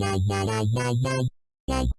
やややややや